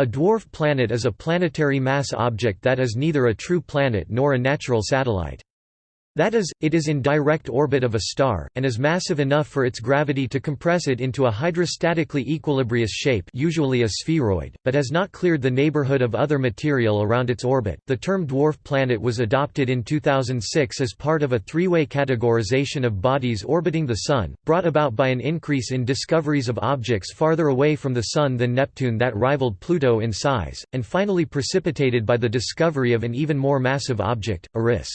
A dwarf planet is a planetary mass object that is neither a true planet nor a natural satellite. That is, it is in direct orbit of a star, and is massive enough for its gravity to compress it into a hydrostatically equilibrious shape usually a spheroid, but has not cleared the neighborhood of other material around its orbit. The term dwarf planet was adopted in 2006 as part of a three-way categorization of bodies orbiting the Sun, brought about by an increase in discoveries of objects farther away from the Sun than Neptune that rivaled Pluto in size, and finally precipitated by the discovery of an even more massive object, Eris.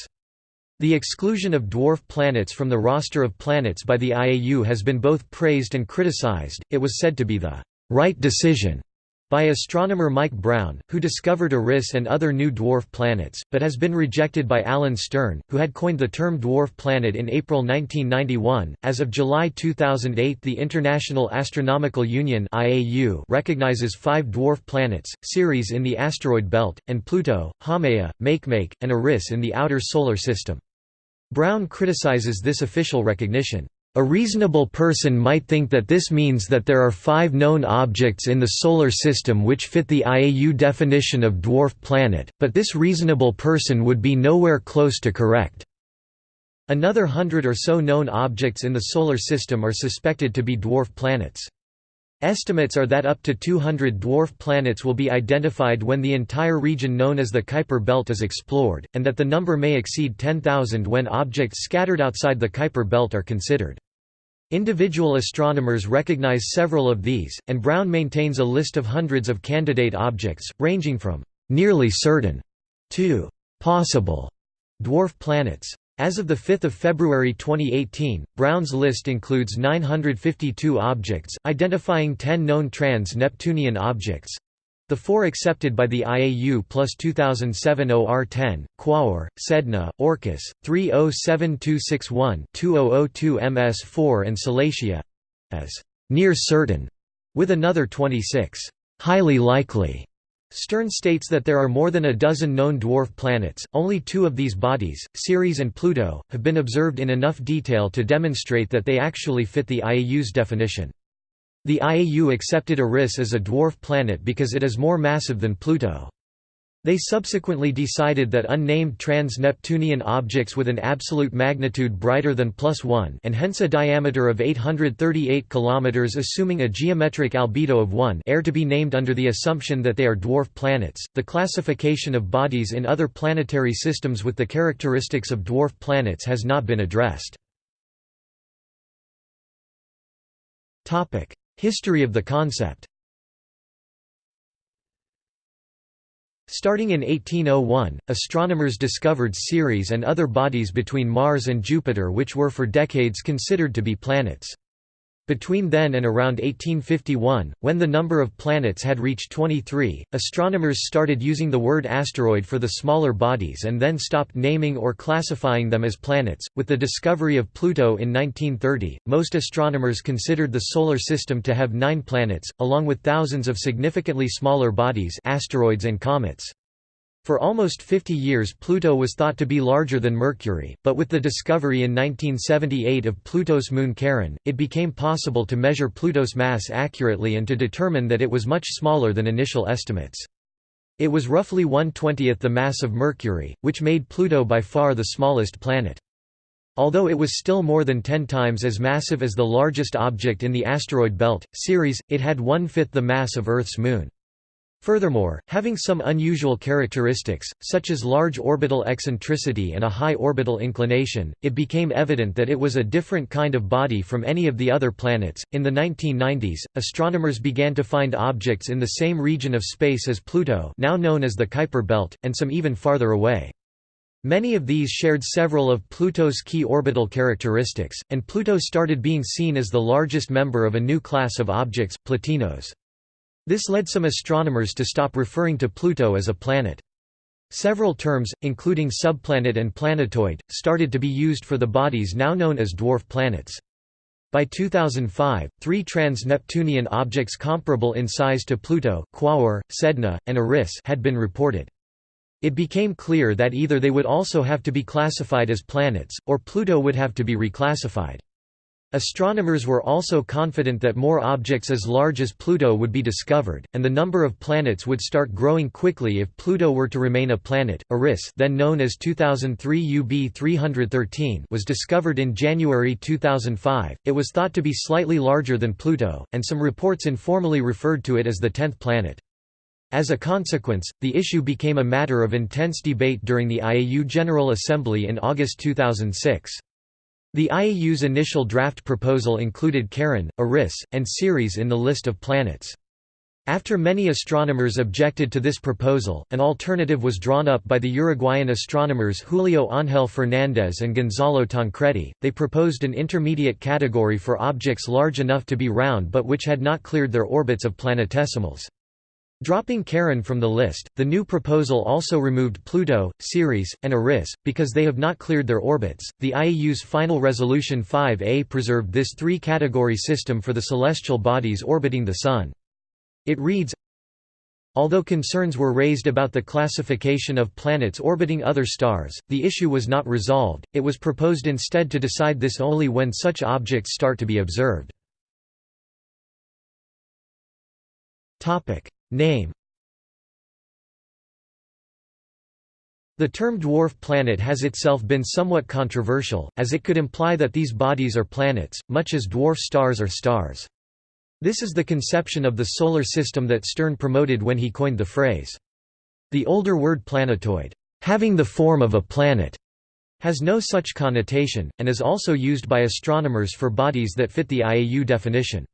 The exclusion of dwarf planets from the roster of planets by the IAU has been both praised and criticized. It was said to be the right decision by astronomer Mike Brown, who discovered Eris and other new dwarf planets, but has been rejected by Alan Stern, who had coined the term dwarf planet in April 1991. As of July 2008, the International Astronomical Union (IAU) recognizes five dwarf planets: Ceres in the asteroid belt, and Pluto, Haumea, Makemake, and Eris in the outer solar system. Brown criticizes this official recognition. A reasonable person might think that this means that there are five known objects in the Solar System which fit the IAU definition of dwarf planet, but this reasonable person would be nowhere close to correct. Another hundred or so known objects in the Solar System are suspected to be dwarf planets. Estimates are that up to 200 dwarf planets will be identified when the entire region known as the Kuiper Belt is explored, and that the number may exceed 10,000 when objects scattered outside the Kuiper Belt are considered. Individual astronomers recognize several of these, and Brown maintains a list of hundreds of candidate objects, ranging from «nearly certain» to «possible» dwarf planets. As of 5 February 2018, Brown's list includes 952 objects, identifying 10 known trans-Neptunian objects, the four accepted by the IAU plus 2007 OR10, Quaoar, Sedna, Orcus, 307261 2002 MS4 and Salacia as near certain, with another 26 highly likely Stern states that there are more than a dozen known dwarf planets, only two of these bodies, Ceres and Pluto, have been observed in enough detail to demonstrate that they actually fit the IAU's definition. The IAU accepted Eris as a dwarf planet because it is more massive than Pluto. They subsequently decided that unnamed trans-Neptunian objects with an absolute magnitude brighter than plus 1 and hence a diameter of 838 km assuming a geometric albedo of 1 are to be named under the assumption that they are dwarf planets. The classification of bodies in other planetary systems with the characteristics of dwarf planets has not been addressed. Topic: History of the concept. Starting in 1801, astronomers discovered Ceres and other bodies between Mars and Jupiter which were for decades considered to be planets. Between then and around 1851, when the number of planets had reached 23, astronomers started using the word asteroid for the smaller bodies and then stopped naming or classifying them as planets. With the discovery of Pluto in 1930, most astronomers considered the solar system to have 9 planets, along with thousands of significantly smaller bodies, asteroids and comets. For almost 50 years Pluto was thought to be larger than Mercury, but with the discovery in 1978 of Pluto's moon Charon, it became possible to measure Pluto's mass accurately and to determine that it was much smaller than initial estimates. It was roughly one-twentieth the mass of Mercury, which made Pluto by far the smallest planet. Although it was still more than ten times as massive as the largest object in the asteroid belt, Ceres, it had one-fifth the mass of Earth's moon. Furthermore, having some unusual characteristics, such as large orbital eccentricity and a high orbital inclination, it became evident that it was a different kind of body from any of the other planets. In the 1990s, astronomers began to find objects in the same region of space as Pluto, now known as the Kuiper belt, and some even farther away. Many of these shared several of Pluto's key orbital characteristics, and Pluto started being seen as the largest member of a new class of objects, Plutinos. This led some astronomers to stop referring to Pluto as a planet. Several terms, including subplanet and planetoid, started to be used for the bodies now known as dwarf planets. By 2005, three trans-Neptunian objects comparable in size to Pluto Quaoar, Sedna, and Eris had been reported. It became clear that either they would also have to be classified as planets, or Pluto would have to be reclassified. Astronomers were also confident that more objects as large as Pluto would be discovered, and the number of planets would start growing quickly if Pluto were to remain a planet. Eris, then known as 2003 UB 313, was discovered in January 2005. It was thought to be slightly larger than Pluto, and some reports informally referred to it as the tenth planet. As a consequence, the issue became a matter of intense debate during the IAU General Assembly in August 2006. The IAU's initial draft proposal included Charon, Eris, and Ceres in the list of planets. After many astronomers objected to this proposal, an alternative was drawn up by the Uruguayan astronomers Julio Ángel Fernández and Gonzalo Tancredi. They proposed an intermediate category for objects large enough to be round but which had not cleared their orbits of planetesimals. Dropping Charon from the list, the new proposal also removed Pluto, Ceres, and Eris, because they have not cleared their orbits. The IAU's final resolution 5A preserved this three category system for the celestial bodies orbiting the Sun. It reads Although concerns were raised about the classification of planets orbiting other stars, the issue was not resolved, it was proposed instead to decide this only when such objects start to be observed. Name The term dwarf planet has itself been somewhat controversial, as it could imply that these bodies are planets, much as dwarf stars are stars. This is the conception of the Solar System that Stern promoted when he coined the phrase. The older word planetoid, having the form of a planet, has no such connotation, and is also used by astronomers for bodies that fit the IAU definition.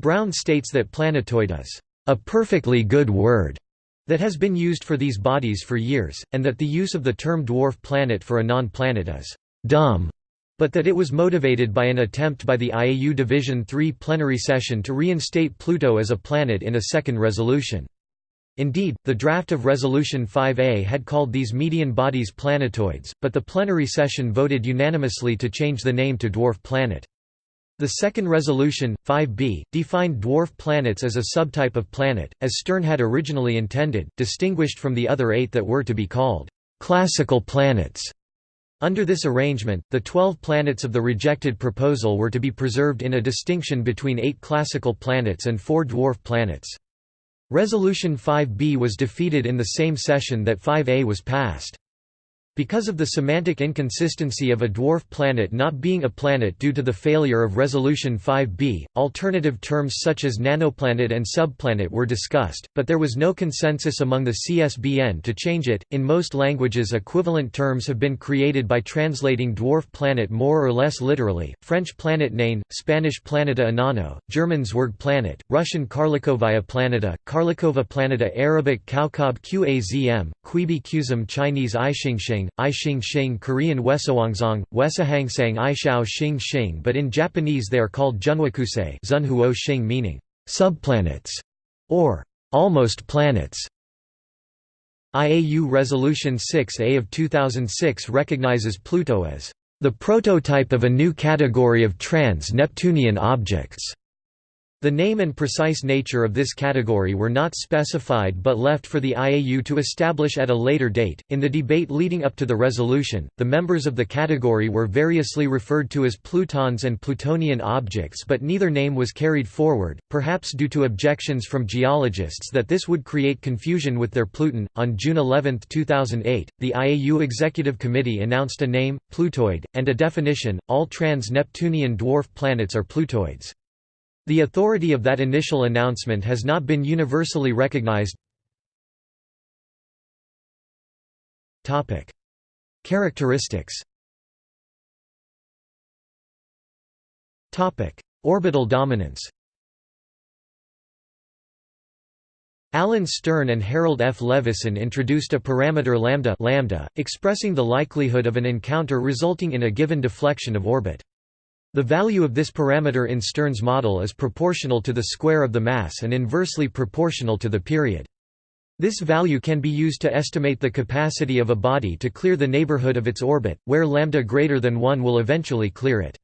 Brown states that planetoid is a perfectly good word that has been used for these bodies for years, and that the use of the term dwarf planet for a non-planet is dumb, but that it was motivated by an attempt by the IAU Division III plenary session to reinstate Pluto as a planet in a second resolution. Indeed, the draft of Resolution 5A had called these median bodies planetoids, but the plenary session voted unanimously to change the name to dwarf planet. The second resolution, 5b, defined dwarf planets as a subtype of planet, as Stern had originally intended, distinguished from the other eight that were to be called classical planets. Under this arrangement, the twelve planets of the rejected proposal were to be preserved in a distinction between eight classical planets and four dwarf planets. Resolution 5b was defeated in the same session that 5a was passed. Because of the semantic inconsistency of a dwarf planet not being a planet due to the failure of Resolution 5b, alternative terms such as nanoplanet and subplanet were discussed, but there was no consensus among the CSBN to change it. In most languages, equivalent terms have been created by translating dwarf planet more or less literally French planet name, Spanish planeta enano, German Zwergplanet, Russian Karlikovaya planeta, Karlikova planeta, Arabic Kaukab Qazm, Qibi Qzm, Chinese Ixingxing. I Xing Xing Korean Wesawangzong, Wesahangsang Ishao Xing Xing but in Japanese they are called Junwakusei Zunhuo Xing meaning, subplanets, or almost planets. IAU Resolution 6A of 2006 recognizes Pluto as the prototype of a new category of trans-Neptunian objects. The name and precise nature of this category were not specified but left for the IAU to establish at a later date. In the debate leading up to the resolution, the members of the category were variously referred to as Plutons and Plutonian objects, but neither name was carried forward, perhaps due to objections from geologists that this would create confusion with their Pluton. On June 11, 2008, the IAU Executive Committee announced a name, Plutoid, and a definition all trans Neptunian dwarf planets are Plutoids. The authority of that initial announcement has not been universally recognized. Topic: Characteristics Topic: Orbital dominance Alan Stern and Harold F. Levison introduced a parameter lambda, lambda expressing the likelihood of an encounter resulting in a given deflection of orbit. The value of this parameter in Stern's model is proportional to the square of the mass and inversely proportional to the period. This value can be used to estimate the capacity of a body to clear the neighborhood of its orbit, where lambda greater than 1 will eventually clear it.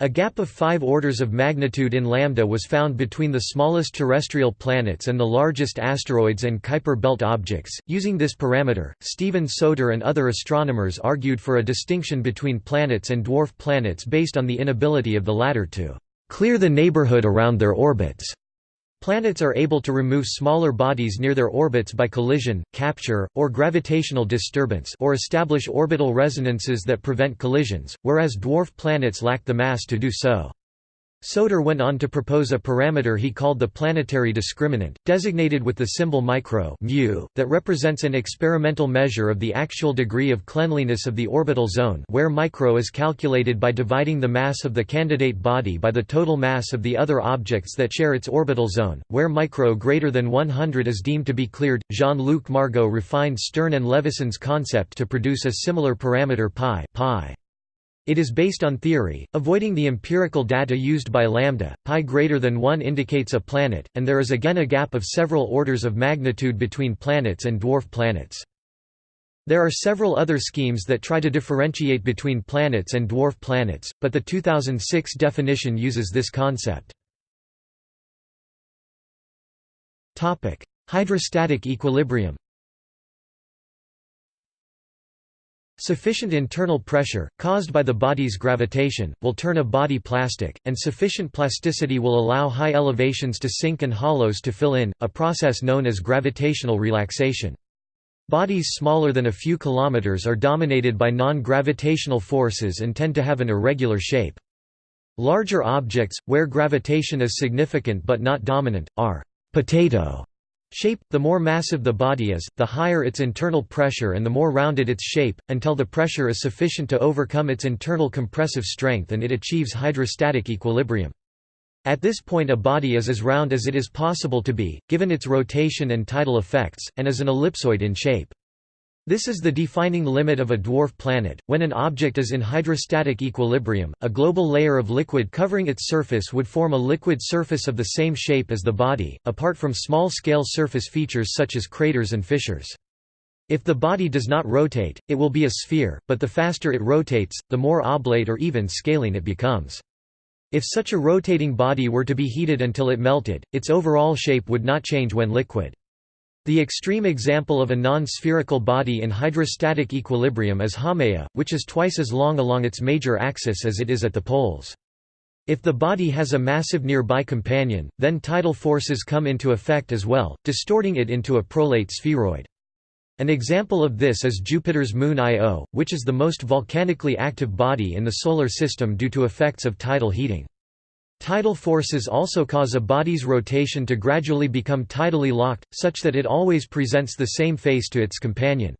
A gap of five orders of magnitude in lambda was found between the smallest terrestrial planets and the largest asteroids and Kuiper belt objects. Using this parameter, Steven Soter and other astronomers argued for a distinction between planets and dwarf planets based on the inability of the latter to clear the neighborhood around their orbits. Planets are able to remove smaller bodies near their orbits by collision, capture, or gravitational disturbance or establish orbital resonances that prevent collisions, whereas dwarf planets lack the mass to do so. Soter went on to propose a parameter he called the planetary discriminant, designated with the symbol micro mu, that represents an experimental measure of the actual degree of cleanliness of the orbital zone where micro is calculated by dividing the mass of the candidate body by the total mass of the other objects that share its orbital zone, where micro greater than 100 is deemed to be cleared. Jean-Luc Margot refined Stern and Levison's concept to produce a similar parameter pi, pi. It is based on theory, avoiding the empirical data used by lambda. Pi greater than 1 indicates a planet, and there is again a gap of several orders of magnitude between planets and dwarf planets. There are several other schemes that try to differentiate between planets and dwarf planets, but the 2006 definition uses this concept. Hydrostatic equilibrium Sufficient internal pressure, caused by the body's gravitation, will turn a body plastic, and sufficient plasticity will allow high elevations to sink and hollows to fill in, a process known as gravitational relaxation. Bodies smaller than a few kilometers are dominated by non-gravitational forces and tend to have an irregular shape. Larger objects, where gravitation is significant but not dominant, are potato Shape – The more massive the body is, the higher its internal pressure and the more rounded its shape, until the pressure is sufficient to overcome its internal compressive strength and it achieves hydrostatic equilibrium. At this point a body is as round as it is possible to be, given its rotation and tidal effects, and is an ellipsoid in shape. This is the defining limit of a dwarf planet. When an object is in hydrostatic equilibrium, a global layer of liquid covering its surface would form a liquid surface of the same shape as the body, apart from small-scale surface features such as craters and fissures. If the body does not rotate, it will be a sphere, but the faster it rotates, the more oblate or even scalene it becomes. If such a rotating body were to be heated until it melted, its overall shape would not change when liquid. The extreme example of a non-spherical body in hydrostatic equilibrium is Haumea, which is twice as long along its major axis as it is at the poles. If the body has a massive nearby companion, then tidal forces come into effect as well, distorting it into a prolate spheroid. An example of this is Jupiter's moon Io, which is the most volcanically active body in the Solar System due to effects of tidal heating. Tidal forces also cause a body's rotation to gradually become tidally locked, such that it always presents the same face to its companion.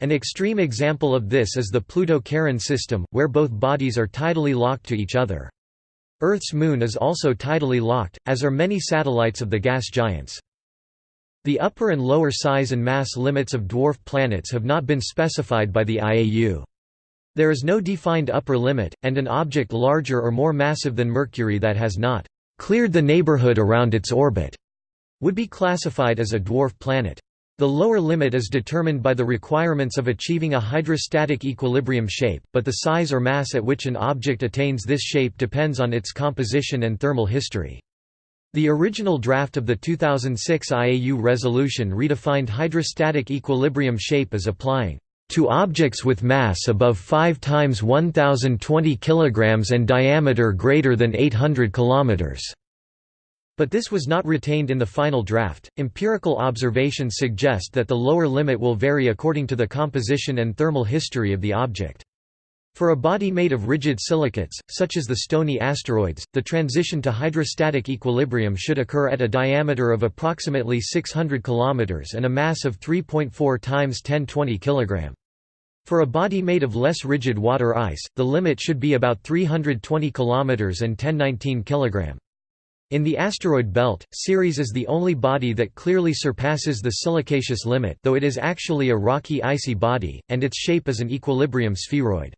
An extreme example of this is the Pluto-Charon system, where both bodies are tidally locked to each other. Earth's moon is also tidally locked, as are many satellites of the gas giants. The upper and lower size and mass limits of dwarf planets have not been specified by the IAU. There is no defined upper limit, and an object larger or more massive than Mercury that has not cleared the neighborhood around its orbit would be classified as a dwarf planet. The lower limit is determined by the requirements of achieving a hydrostatic equilibrium shape, but the size or mass at which an object attains this shape depends on its composition and thermal history. The original draft of the 2006 IAU resolution redefined hydrostatic equilibrium shape as applying to objects with mass above 5 times 1020 kg and diameter greater than 800 km. But this was not retained in the final draft. Empirical observations suggest that the lower limit will vary according to the composition and thermal history of the object. For a body made of rigid silicates, such as the stony asteroids, the transition to hydrostatic equilibrium should occur at a diameter of approximately 600 km and a mass of 3.4 times 1020 kg. For a body made of less rigid water ice, the limit should be about 320 km and 1019 kg. In the asteroid belt, Ceres is the only body that clearly surpasses the silicaceous limit though it is actually a rocky icy body, and its shape is an equilibrium spheroid.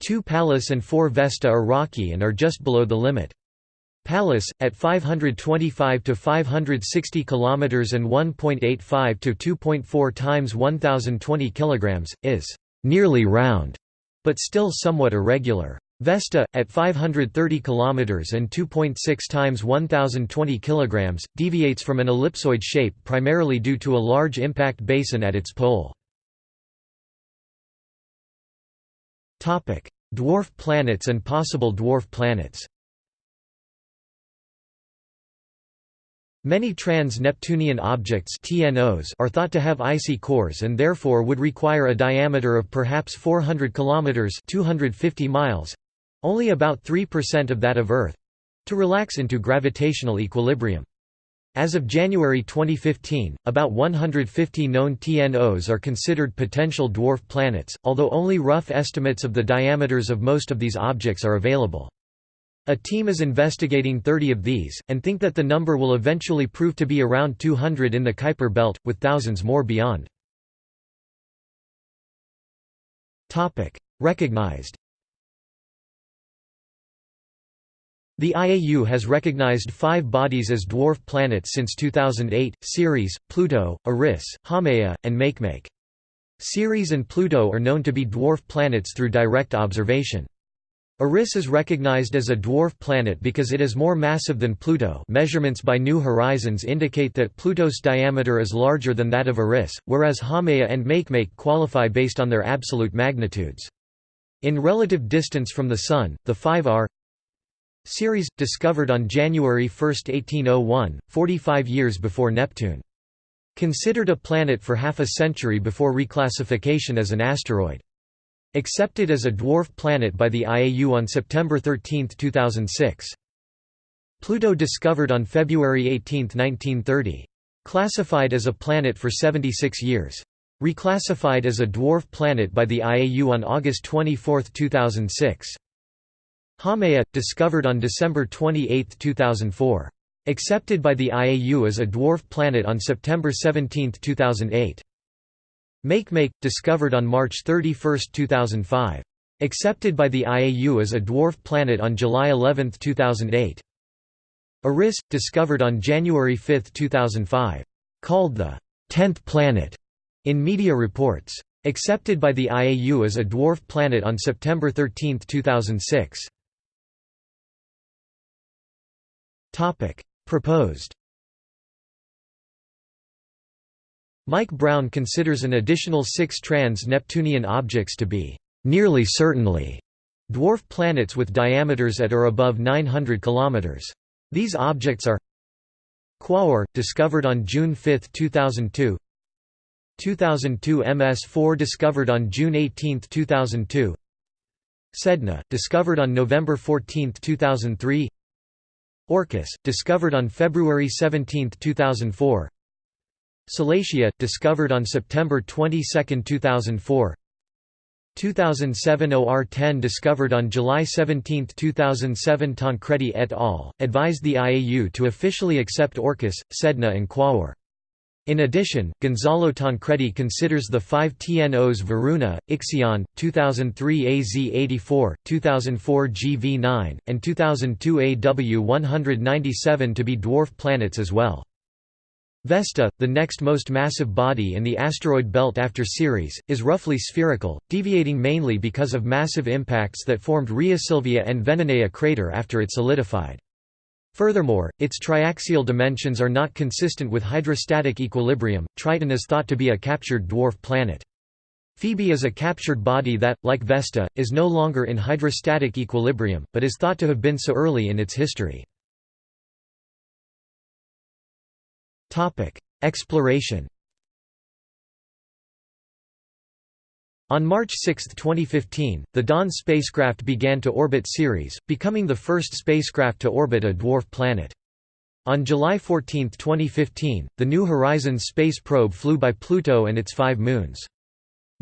Two Pallas and four Vesta are rocky and are just below the limit. Pallas, at 525 to 560 km and 1.85 to 2.4 times 1020 kg, is nearly round, but still somewhat irregular. Vesta, at 530 km and 2.6 times 1020 kg, deviates from an ellipsoid shape primarily due to a large impact basin at its pole. Dwarf planets and possible dwarf planets Many trans-Neptunian objects TNOs are thought to have icy cores and therefore would require a diameter of perhaps 400 km 250 miles only about 3% of that of Earth to relax into gravitational equilibrium. As of January 2015, about 150 known TNOs are considered potential dwarf planets, although only rough estimates of the diameters of most of these objects are available. A team is investigating 30 of these, and think that the number will eventually prove to be around 200 in the Kuiper belt, with thousands more beyond. Recognized The IAU has recognized five bodies as dwarf planets since 2008, Ceres, Pluto, Eris, Haumea, and Makemake. Ceres and Pluto are known to be dwarf planets through direct observation. Eris is recognized as a dwarf planet because it is more massive than Pluto measurements by New Horizons indicate that Pluto's diameter is larger than that of Eris, whereas Haumea and Makemake qualify based on their absolute magnitudes. In relative distance from the Sun, the five are Ceres, discovered on January 1, 1801, 45 years before Neptune. Considered a planet for half a century before reclassification as an asteroid. Accepted as a dwarf planet by the IAU on September 13, 2006. Pluto discovered on February 18, 1930. Classified as a planet for 76 years. Reclassified as a dwarf planet by the IAU on August 24, 2006. Haumea, discovered on December 28, 2004. Accepted by the IAU as a dwarf planet on September 17, 2008. Makemake, discovered on March 31, 2005. Accepted by the IAU as a dwarf planet on July 11, 2008. Eris, discovered on January 5, 2005. Called the 10th planet in media reports. Accepted by the IAU as a dwarf planet on September 13, 2006. Proposed Mike Brown considers an additional six trans-Neptunian objects to be «nearly certainly» dwarf planets with diameters at or above 900 km. These objects are Quaoar, discovered on June 5, 2002 2002 MS-4 discovered on June 18, 2002 Sedna, discovered on November 14, 2003 Orcus, discovered on February 17, 2004 Salacia, discovered on September 22, 2004 2007 OR-10 discovered on July 17, 2007 Tancredi et al., advised the IAU to officially accept Orcus, Sedna and Quaoar. In addition, Gonzalo Tancredi considers the five TNOs Varuna, Ixion, 2003 AZ84, 2004 GV9, and 2002 AW197 to be dwarf planets as well. Vesta, the next most massive body in the asteroid belt after Ceres, is roughly spherical, deviating mainly because of massive impacts that formed Rheasilvia and Veneneia crater after it solidified. Furthermore, its triaxial dimensions are not consistent with hydrostatic equilibrium. Triton is thought to be a captured dwarf planet. Phoebe is a captured body that, like Vesta, is no longer in hydrostatic equilibrium, but is thought to have been so early in its history. Exploration On March 6, 2015, the Dawn spacecraft began to orbit Ceres, becoming the first spacecraft to orbit a dwarf planet. On July 14, 2015, the New Horizons space probe flew by Pluto and its five moons.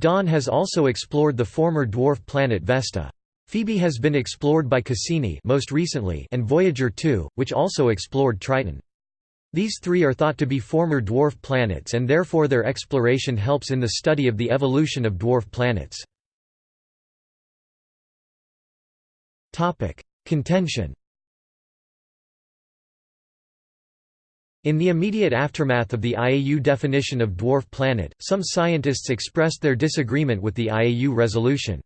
Dawn has also explored the former dwarf planet Vesta. Phoebe has been explored by Cassini most recently and Voyager 2, which also explored Triton. These three are thought to be former dwarf planets and therefore their exploration helps in the study of the evolution of dwarf planets. Contention In the immediate aftermath of the IAU definition of dwarf planet, some scientists expressed their disagreement with the IAU resolution.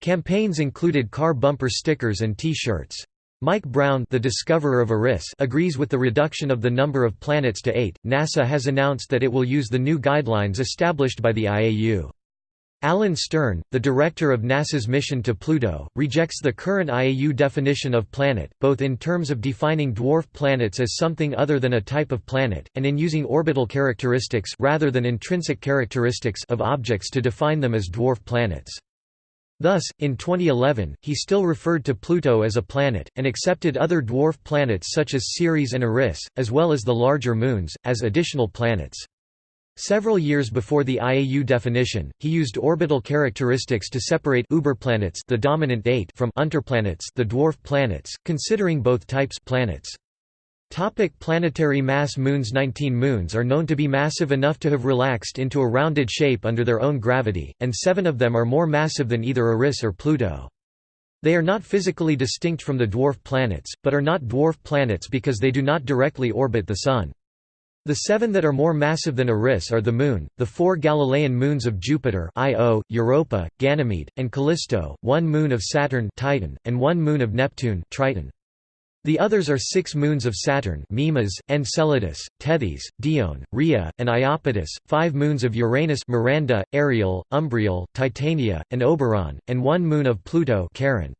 Campaigns included car bumper stickers and T-shirts. Mike Brown the discoverer of Eris agrees with the reduction of the number of planets to eight. NASA has announced that it will use the new guidelines established by the IAU. Alan Stern, the director of NASA's mission to Pluto, rejects the current IAU definition of planet, both in terms of defining dwarf planets as something other than a type of planet, and in using orbital characteristics rather than intrinsic characteristics of objects to define them as dwarf planets. Thus, in 2011, he still referred to Pluto as a planet, and accepted other dwarf planets such as Ceres and Eris, as well as the larger moons, as additional planets. Several years before the IAU definition, he used orbital characteristics to separate uberplanets the dominant eight from unterplanets the dwarf planets, considering both types planets. Topic planetary mass Moons 19 moons are known to be massive enough to have relaxed into a rounded shape under their own gravity, and seven of them are more massive than either Eris or Pluto. They are not physically distinct from the dwarf planets, but are not dwarf planets because they do not directly orbit the Sun. The seven that are more massive than Eris are the Moon, the four Galilean moons of Jupiter Io, Europa, Ganymede, and Callisto, one moon of Saturn Titan, and one moon of Neptune Triton. The others are six moons of Saturn Mimas, Enceladus, Tethys, Dione, Rhea, and Iapetus, five moons of Uranus Miranda, Ariel, Umbriel, Titania, and Oberon, and one moon of Pluto Charon.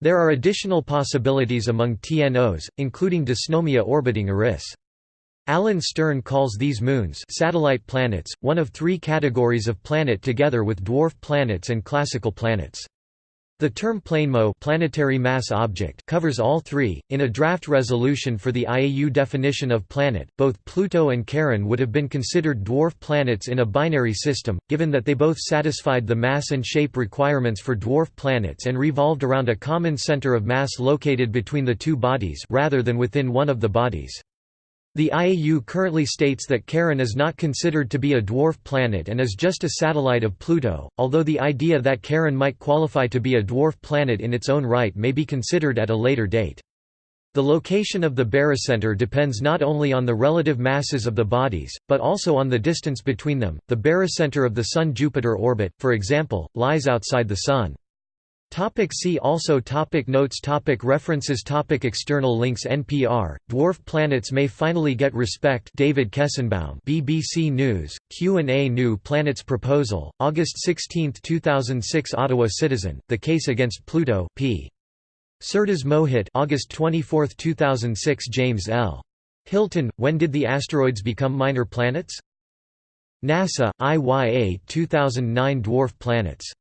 There are additional possibilities among TNOs, including Dysnomia orbiting Eris. Alan Stern calls these moons satellite planets, one of three categories of planet together with dwarf planets and classical planets. The term planemo planetary mass object covers all three. In a draft resolution for the IAU definition of planet, both Pluto and Charon would have been considered dwarf planets in a binary system, given that they both satisfied the mass and shape requirements for dwarf planets and revolved around a common center of mass located between the two bodies rather than within one of the bodies. The IAU currently states that Charon is not considered to be a dwarf planet and is just a satellite of Pluto, although the idea that Charon might qualify to be a dwarf planet in its own right may be considered at a later date. The location of the barycenter depends not only on the relative masses of the bodies, but also on the distance between them. The barycenter of the Sun-Jupiter orbit, for example, lies outside the Sun. Topic see also topic Notes topic References topic External links NPR, Dwarf Planets May Finally Get Respect David Kestenbaum BBC News, Q&A New Planets Proposal, August 16, 2006 Ottawa Citizen, The Case Against Pluto p. Surtees Mohit August 24, 2006 James L. Hilton, When Did the Asteroids Become Minor Planets? NASA, IYA 2009 Dwarf Planets